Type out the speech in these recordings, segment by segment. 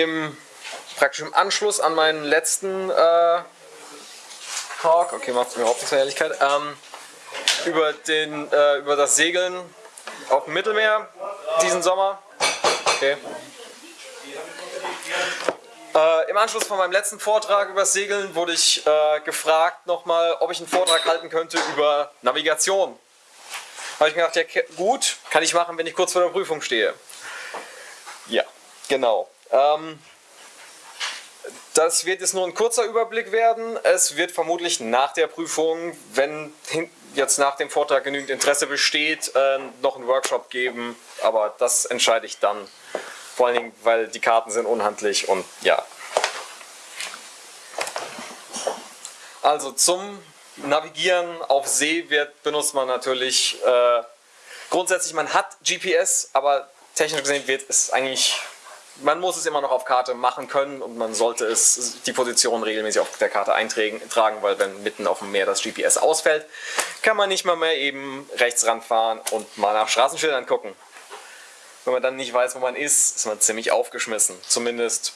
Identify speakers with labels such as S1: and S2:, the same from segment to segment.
S1: im praktisch im Anschluss an meinen letzten äh, Talk, okay, macht mir überhaupt nichts mehr Ehrlichkeit, ähm, über, den, äh, über das Segeln auf dem Mittelmeer diesen Sommer. Okay. Äh, Im Anschluss von meinem letzten Vortrag über das Segeln wurde ich äh, gefragt nochmal, ob ich einen Vortrag halten könnte über Navigation. Habe ich mir gedacht, ja gut, kann ich machen, wenn ich kurz vor der Prüfung stehe. Ja, genau. Ähm, das wird jetzt nur ein kurzer Überblick werden. Es wird vermutlich nach der Prüfung, wenn jetzt nach dem Vortrag genügend Interesse besteht, äh, noch einen Workshop geben. Aber das entscheide ich dann. Vor allen Dingen, weil die Karten sind unhandlich und ja. Also zum Navigieren auf See wird, benutzt man natürlich äh, grundsätzlich, man hat GPS, aber technisch gesehen wird es eigentlich man muss es immer noch auf Karte machen können und man sollte es die Position regelmäßig auf der Karte eintragen, weil wenn mitten auf dem Meer das GPS ausfällt, kann man nicht mal mehr eben rechts ranfahren und mal nach Straßenschildern gucken. Wenn man dann nicht weiß, wo man ist, ist man ziemlich aufgeschmissen. Zumindest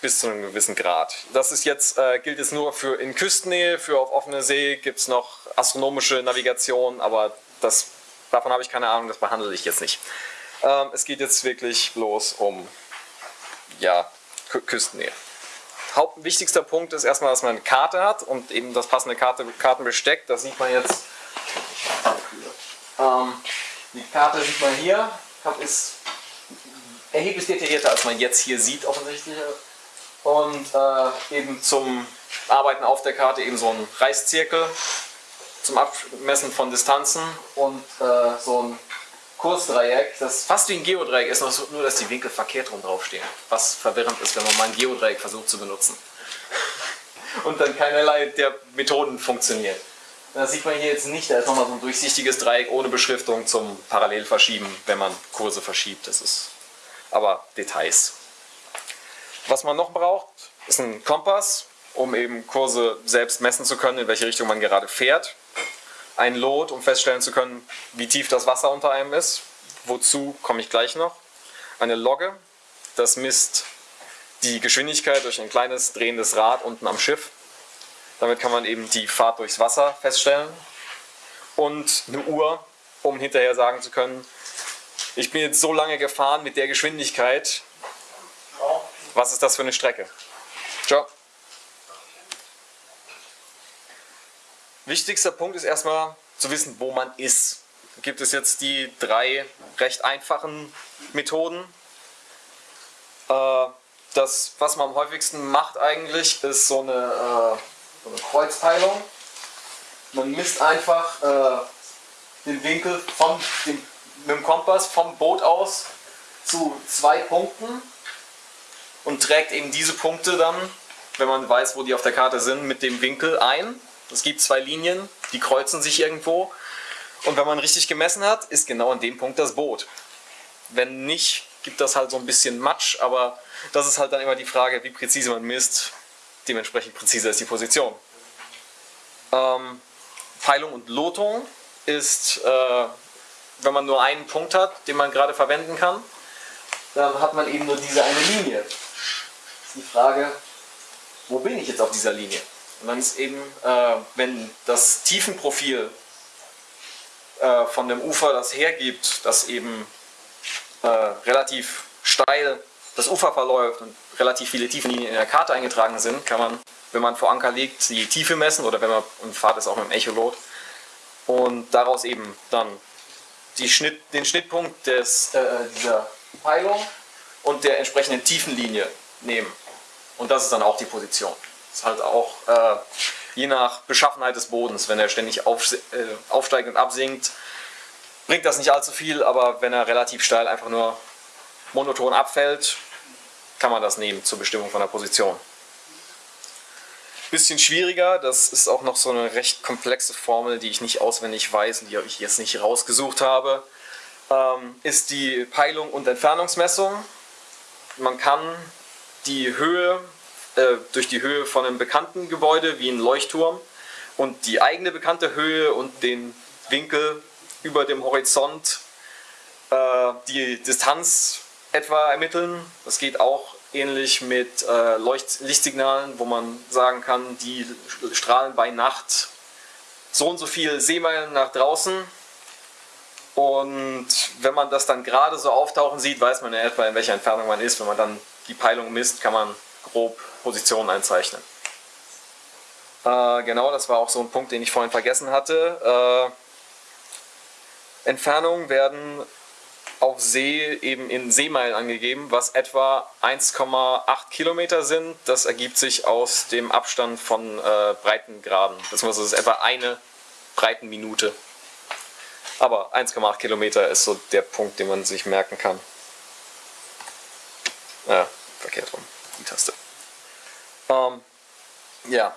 S1: bis zu einem gewissen Grad. Das ist jetzt, äh, gilt jetzt nur für in Küstennähe, für auf offener See gibt es noch astronomische Navigation, aber das, davon habe ich keine Ahnung, das behandle ich jetzt nicht. Ähm, es geht jetzt wirklich bloß um ja, Küstennähe. Hauptwichtigster Punkt ist erstmal, dass man eine Karte hat und eben das passende Karte, Kartenbesteck. Das sieht man jetzt. Ähm, die Karte sieht man hier, ist erheblich detaillierter, als man jetzt hier sieht offensichtlich. Und äh, eben zum Arbeiten auf der Karte eben so ein Reißzirkel zum Abmessen von Distanzen und äh, so ein Kursdreieck, das fast wie ein Geodreieck ist, nur dass die Winkel verkehrt rum draufstehen. Was verwirrend ist, wenn man mal ein Geodreieck versucht zu benutzen. Und dann keinerlei der Methoden funktionieren. Das sieht man hier jetzt nicht, da ist nochmal so ein durchsichtiges Dreieck ohne Beschriftung zum Parallelverschieben, wenn man Kurse verschiebt. Das ist aber Details. Was man noch braucht, ist ein Kompass, um eben Kurse selbst messen zu können, in welche Richtung man gerade fährt ein Lot, um feststellen zu können, wie tief das Wasser unter einem ist. Wozu komme ich gleich noch. Eine Logge, das misst die Geschwindigkeit durch ein kleines drehendes Rad unten am Schiff. Damit kann man eben die Fahrt durchs Wasser feststellen. Und eine Uhr, um hinterher sagen zu können, ich bin jetzt so lange gefahren mit der Geschwindigkeit, was ist das für eine Strecke? Ciao. Wichtigster Punkt ist erstmal zu wissen, wo man ist. Da gibt es jetzt die drei recht einfachen Methoden. Äh, das, was man am häufigsten macht eigentlich, ist so eine, äh, so eine Kreuzteilung. Man misst einfach äh, den Winkel von dem, mit dem Kompass vom Boot aus zu zwei Punkten und trägt eben diese Punkte dann, wenn man weiß, wo die auf der Karte sind, mit dem Winkel ein. Es gibt zwei Linien, die kreuzen sich irgendwo. Und wenn man richtig gemessen hat, ist genau an dem Punkt das Boot. Wenn nicht, gibt das halt so ein bisschen Matsch, aber das ist halt dann immer die Frage, wie präzise man misst. Dementsprechend präzise ist die Position. Ähm, Peilung und Lotung ist, äh, wenn man nur einen Punkt hat, den man gerade verwenden kann, dann hat man eben nur diese eine Linie. Das ist die Frage, wo bin ich jetzt auf dieser Linie? Und dann ist eben, äh, wenn das Tiefenprofil äh, von dem Ufer das hergibt, dass eben äh, relativ steil das Ufer verläuft und relativ viele Tiefenlinien in der Karte eingetragen sind, kann man, wenn man vor Anker liegt, die Tiefe messen oder wenn man und fahrt es auch mit dem Echolot und daraus eben dann Schnitt, den Schnittpunkt des, äh, dieser Peilung und der entsprechenden Tiefenlinie nehmen. Und das ist dann auch die Position. Ist halt auch äh, je nach Beschaffenheit des Bodens, wenn er ständig auf, äh, aufsteigt und absinkt, bringt das nicht allzu viel, aber wenn er relativ steil einfach nur monoton abfällt, kann man das nehmen zur Bestimmung von der Position. Bisschen schwieriger, das ist auch noch so eine recht komplexe Formel, die ich nicht auswendig weiß und die ich jetzt nicht rausgesucht habe, ähm, ist die Peilung und Entfernungsmessung. Man kann die Höhe äh, durch die Höhe von einem bekannten Gebäude wie ein Leuchtturm und die eigene bekannte Höhe und den Winkel über dem Horizont, äh, die Distanz etwa ermitteln. Das geht auch ähnlich mit äh, Leucht Lichtsignalen, wo man sagen kann, die strahlen bei Nacht so und so viel Seemeilen nach draußen. Und wenn man das dann gerade so auftauchen sieht, weiß man ja etwa, in welcher Entfernung man ist. Wenn man dann die Peilung misst, kann man grob Positionen einzeichnen. Äh, genau, das war auch so ein Punkt, den ich vorhin vergessen hatte. Äh, Entfernungen werden auf See eben in Seemeilen angegeben, was etwa 1,8 Kilometer sind. Das ergibt sich aus dem Abstand von äh, Breitengraden, das ist etwa eine Breitenminute. Aber 1,8 Kilometer ist so der Punkt, den man sich merken kann. Ja, verkehrt rum. Ähm, ja,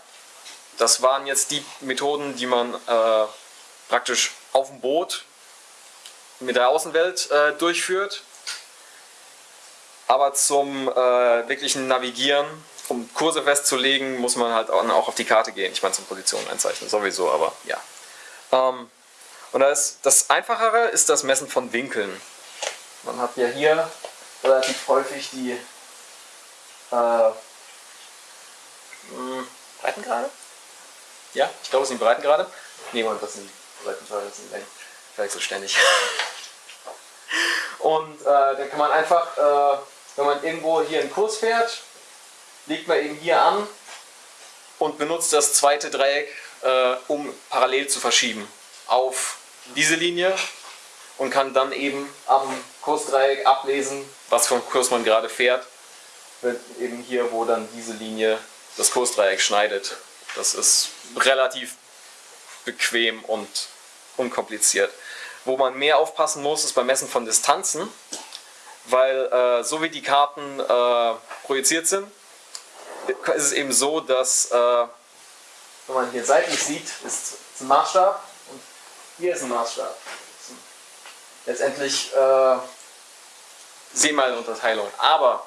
S1: das waren jetzt die Methoden, die man äh, praktisch auf dem Boot mit der Außenwelt äh, durchführt. Aber zum äh, wirklichen Navigieren, um Kurse festzulegen, muss man halt auch auf die Karte gehen. Ich meine zum Positionen einzeichnen sowieso, aber ja. Ähm, und das, das Einfachere ist das Messen von Winkeln. Man hat ja hier relativ häufig die äh, Breitengrade? Ja, ich glaube, es sind Breitengrade. Nee, Mann, das sind Breitengrade, das sind Längen. Vielleicht so ständig. Und äh, dann kann man einfach, äh, wenn man irgendwo hier einen Kurs fährt, legt man eben hier an und benutzt das zweite Dreieck, äh, um parallel zu verschieben auf diese Linie und kann dann eben am Kursdreieck ablesen, was für einen Kurs man gerade fährt. Eben hier, wo dann diese Linie das Kursdreieck schneidet. Das ist relativ bequem und unkompliziert. Wo man mehr aufpassen muss, ist beim Messen von Distanzen, weil äh, so wie die Karten äh, projiziert sind, ist es eben so, dass, äh, wenn man hier seitlich sieht, ist ein Maßstab und hier ist ein Maßstab. Letztendlich äh, Seemeilenunterteilung. Aber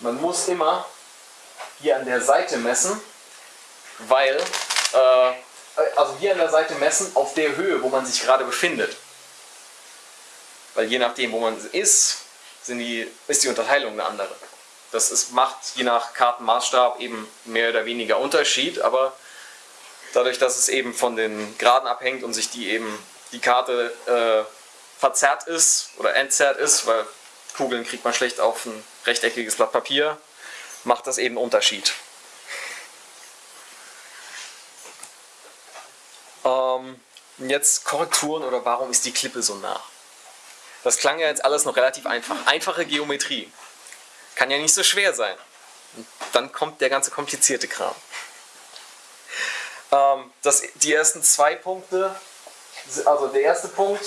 S1: man muss immer hier an der Seite messen, weil äh, also hier an der Seite messen auf der Höhe, wo man sich gerade befindet. Weil je nachdem, wo man ist, die, ist die Unterteilung eine andere. Das ist, macht je nach Kartenmaßstab eben mehr oder weniger Unterschied, aber dadurch, dass es eben von den Graden abhängt und sich die eben die Karte äh, verzerrt ist oder entzerrt ist, weil Kugeln kriegt man schlecht auf ein rechteckiges Blatt Papier, macht das eben Unterschied. Ähm, jetzt Korrekturen oder warum ist die Klippe so nah? Das klang ja jetzt alles noch relativ einfach. Einfache Geometrie. Kann ja nicht so schwer sein. Dann kommt der ganze komplizierte Kram. Ähm, das, die ersten zwei Punkte, also der erste Punkt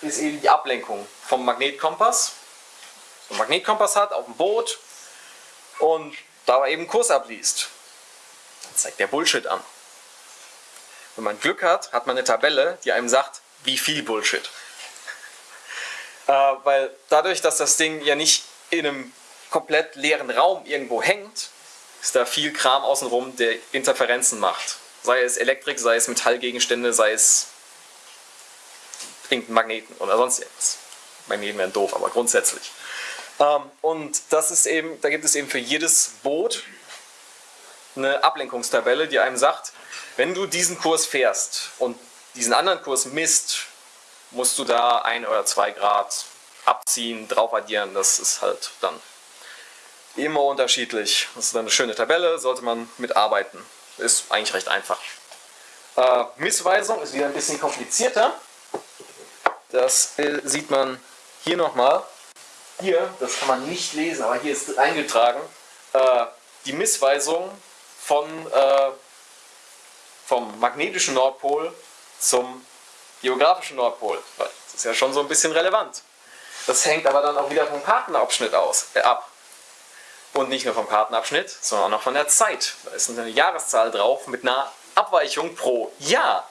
S1: ist eben die Ablenkung vom Magnetkompass. So ein Magnetkompass hat auf dem Boot und dabei eben Kurs abliest. Dann zeigt der Bullshit an. Wenn man Glück hat, hat man eine Tabelle, die einem sagt, wie viel Bullshit. Äh, weil dadurch, dass das Ding ja nicht in einem komplett leeren Raum irgendwo hängt, ist da viel Kram außenrum, der Interferenzen macht. Sei es Elektrik, sei es Metallgegenstände, sei es irgendein Magneten oder sonst irgendwas. Magneten wären doof, aber grundsätzlich. Ähm, und das ist eben, da gibt es eben für jedes Boot eine Ablenkungstabelle, die einem sagt, wenn du diesen Kurs fährst und diesen anderen Kurs misst, musst du da ein oder zwei Grad abziehen, drauf addieren. Das ist halt dann immer unterschiedlich. Das ist dann eine schöne Tabelle, sollte man mitarbeiten. Ist eigentlich recht einfach. Äh, Missweisung ist wieder ein bisschen komplizierter. Das äh, sieht man hier nochmal. Hier, das kann man nicht lesen, aber hier ist eingetragen, äh, die Missweisung von äh, vom magnetischen Nordpol zum geografischen Nordpol. Das ist ja schon so ein bisschen relevant. Das hängt aber dann auch wieder vom Kartenabschnitt aus, äh, ab. Und nicht nur vom Kartenabschnitt, sondern auch noch von der Zeit. Da ist eine Jahreszahl drauf mit einer Abweichung pro Jahr.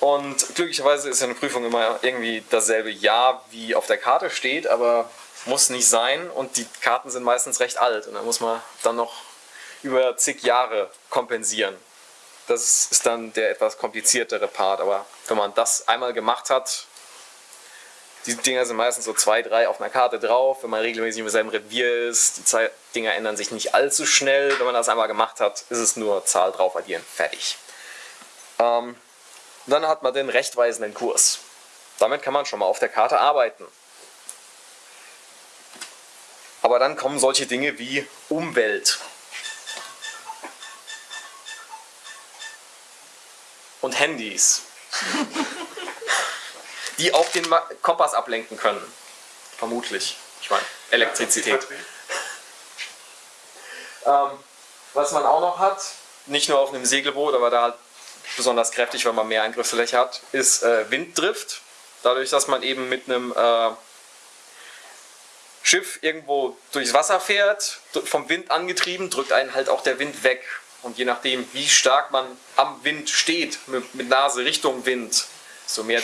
S1: Und glücklicherweise ist eine Prüfung immer irgendwie dasselbe Jahr, wie auf der Karte steht, aber muss nicht sein und die Karten sind meistens recht alt und da muss man dann noch über zig Jahre kompensieren. Das ist dann der etwas kompliziertere Part, aber wenn man das einmal gemacht hat, Die Dinger sind meistens so zwei, drei auf einer Karte drauf, wenn man regelmäßig im selben Revier ist. Die Dinger ändern sich nicht allzu schnell. Wenn man das einmal gemacht hat, ist es nur Zahl drauf addieren, fertig. Ähm, dann hat man den rechtweisenden Kurs. Damit kann man schon mal auf der Karte arbeiten. Aber dann kommen solche Dinge wie Umwelt. Und Handys. die auch den Kompass ablenken können. Vermutlich. Ich meine, Elektrizität. Ähm, was man auch noch hat, nicht nur auf einem Segelboot, aber da halt besonders kräftig, weil man mehr Eingriffsfläche hat, ist äh, Winddrift. Dadurch, dass man eben mit einem äh, Schiff irgendwo durchs Wasser fährt, vom Wind angetrieben, drückt einen halt auch der Wind weg. Und je nachdem, wie stark man am Wind steht, mit, mit Nase Richtung Wind, desto mehr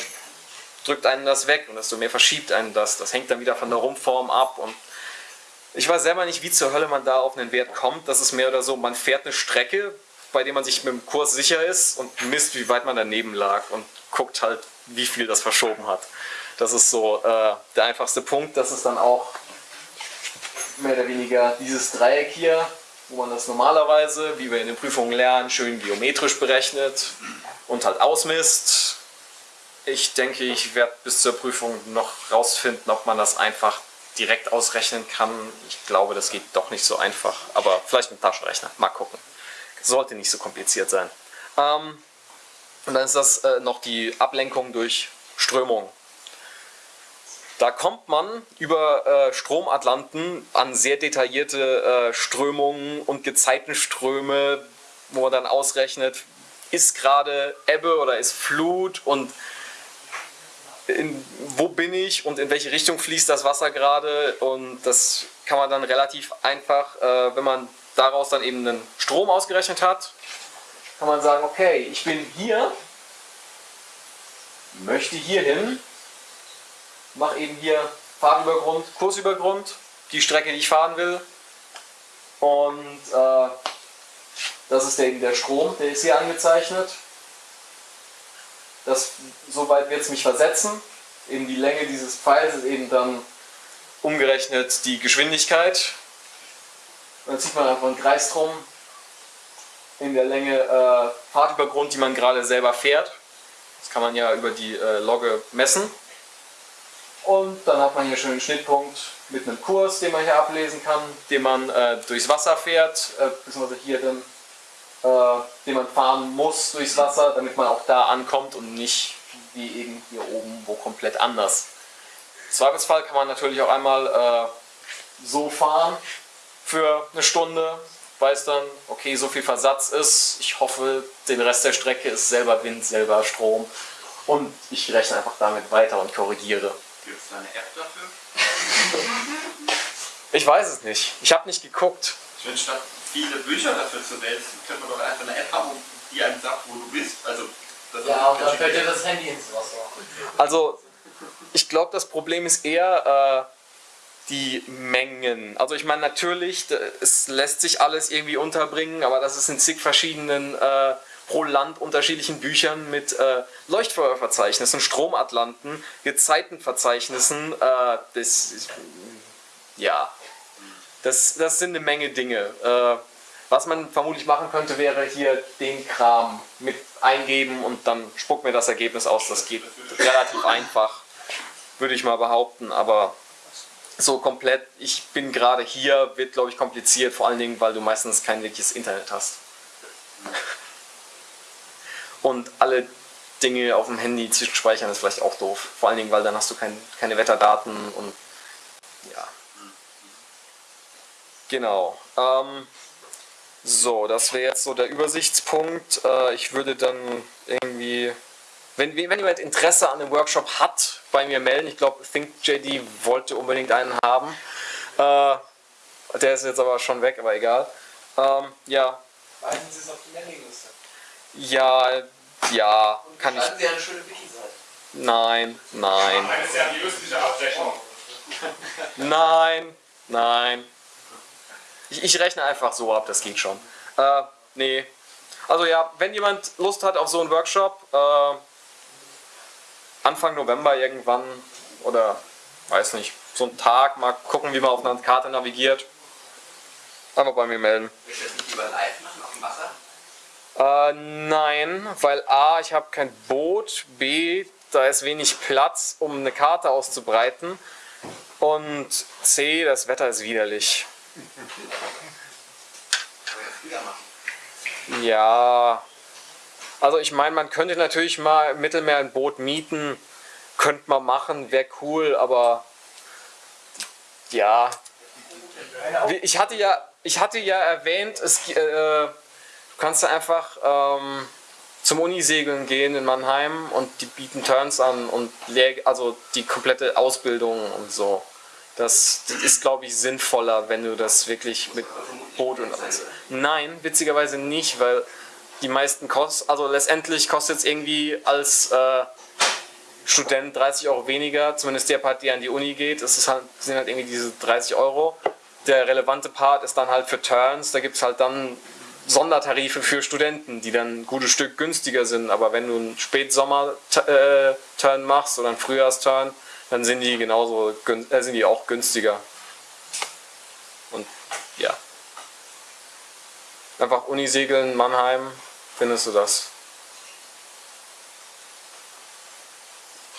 S1: drückt einen das weg und desto mehr verschiebt einen das. Das hängt dann wieder von der Rumpfform ab. Und ich weiß selber nicht, wie zur Hölle man da auf einen Wert kommt. Das ist mehr oder so, man fährt eine Strecke, bei der man sich mit dem Kurs sicher ist und misst, wie weit man daneben lag und guckt halt, wie viel das verschoben hat. Das ist so äh, der einfachste Punkt. Das ist dann auch mehr oder weniger dieses Dreieck hier, wo man das normalerweise, wie wir in den Prüfungen lernen, schön geometrisch berechnet und halt ausmisst. Ich denke, ich werde bis zur Prüfung noch rausfinden, ob man das einfach direkt ausrechnen kann. Ich glaube, das geht doch nicht so einfach, aber vielleicht mit Taschenrechner. Mal gucken. Sollte nicht so kompliziert sein. Ähm, und dann ist das äh, noch die Ablenkung durch Strömung. Da kommt man über äh, Stromatlanten an sehr detaillierte äh, Strömungen und Gezeitenströme, wo man dann ausrechnet, ist gerade Ebbe oder ist Flut und in, wo bin ich und in welche Richtung fließt das Wasser gerade und das kann man dann relativ einfach, äh, wenn man daraus dann eben einen Strom ausgerechnet hat, kann man sagen, okay, ich bin hier, möchte hier hin mache eben hier Fahrtübergrund, Kursübergrund, die Strecke, die ich fahren will. Und äh, das ist eben der Strom, der ist hier angezeichnet. Das, soweit wird es mich versetzen. Eben die Länge dieses Pfeils ist eben dann umgerechnet die Geschwindigkeit. Und dann zieht man einfach einen Kreis drum in der Länge äh, Fahrtübergrund, die man gerade selber fährt. Das kann man ja über die äh, Logge messen. Und dann hat man hier schon einen Schnittpunkt mit einem Kurs, den man hier ablesen kann, den man äh, durchs Wasser fährt, äh, beziehungsweise hier den, äh, den man fahren muss durchs Wasser, damit man auch da ankommt und nicht wie eben hier oben wo komplett anders. Im Zweifelsfall kann man natürlich auch einmal äh, so fahren für eine Stunde, weiß dann, okay, so viel Versatz ist, ich hoffe, den Rest der Strecke ist selber Wind, selber Strom und ich rechne einfach damit weiter und korrigiere.
S2: Gibt es da eine App dafür?
S1: Ich weiß es nicht. Ich habe nicht geguckt.
S2: Ich finde, statt viele Bücher dafür zu wälzen, könnte man doch einfach eine App haben, die einem sagt, wo du bist. Also,
S3: ja, und dann fällt dir das Handy ins Wasser.
S1: Also, ich glaube, das Problem ist eher äh, die Mengen. Also, ich meine, natürlich, es lässt sich alles irgendwie unterbringen, aber das ist in zig verschiedenen. Äh, pro Land unterschiedlichen Büchern mit äh, Leuchtfeuerverzeichnissen, Stromatlanten, Gezeitenverzeichnissen. Äh, das, ja, das, das sind eine Menge Dinge. Äh, was man vermutlich machen könnte, wäre hier den Kram mit eingeben und dann spuckt mir das Ergebnis aus. Das geht relativ einfach, würde ich mal behaupten, aber so komplett, ich bin gerade hier, wird glaube ich kompliziert, vor allen Dingen, weil du meistens kein wirkliches Internet hast und alle Dinge auf dem Handy zwischenspeichern ist vielleicht auch doof. Vor allen Dingen, weil dann hast du kein, keine Wetterdaten und ja. Genau. Ähm, so, das wäre jetzt so der Übersichtspunkt. Äh, ich würde dann irgendwie, wenn, wenn jemand Interesse an dem Workshop hat, bei mir melden. Ich glaube, ThinkJD wollte unbedingt einen haben. Äh, der ist jetzt aber schon weg, aber egal. Ähm, ja.
S3: Weisen Sie es auf die Mailingliste.
S1: Ja, ja, kann ich.
S3: Sie eine schöne Wiki-Seite.
S1: Nein, nein.
S4: Eine seriöse Abrechnung.
S1: Nein, nein. Ich, ich, rechne einfach so ab, das geht schon. Äh, nee. Also ja, wenn jemand Lust hat auf so einen Workshop, äh, Anfang November irgendwann oder weiß nicht, so einen Tag, mal gucken, wie man auf einer Karte navigiert. Einfach bei mir melden.
S2: Willst du das nicht lieber live machen auf dem Wasser?
S1: Äh, nein, weil A, ich habe kein Boot, B, da ist wenig Platz, um eine Karte auszubreiten und C, das Wetter ist widerlich.
S2: Kann man ja früher machen.
S1: Ja, also ich meine, man könnte natürlich mal im Mittelmeer ein Boot mieten, könnte man machen, wäre cool, aber ja, ich hatte ja, ich hatte ja erwähnt, es, äh, du kannst einfach ähm, zum Unisegeln gehen in Mannheim und die bieten Turns an und also die komplette Ausbildung und so. Das, das ist, glaube ich, sinnvoller, wenn du das wirklich mit Boot und alles. Nein, witzigerweise nicht, weil die meisten kosten, also letztendlich kostet es irgendwie als äh, Student 30 Euro weniger, zumindest der Part, der an die Uni geht, ist halt, sind halt irgendwie diese 30 Euro. Der relevante Part ist dann halt für Turns, da gibt es halt dann Sondertarife für Studenten, die dann ein gutes Stück günstiger sind, aber wenn du einen Spätsommer-Turn machst oder einen Frühjahrsturn, dann sind die genauso äh, sind die auch günstiger. Und ja. Einfach Unisegeln, Mannheim, findest du das.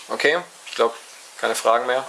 S1: Okay, ich glaube, keine Fragen mehr.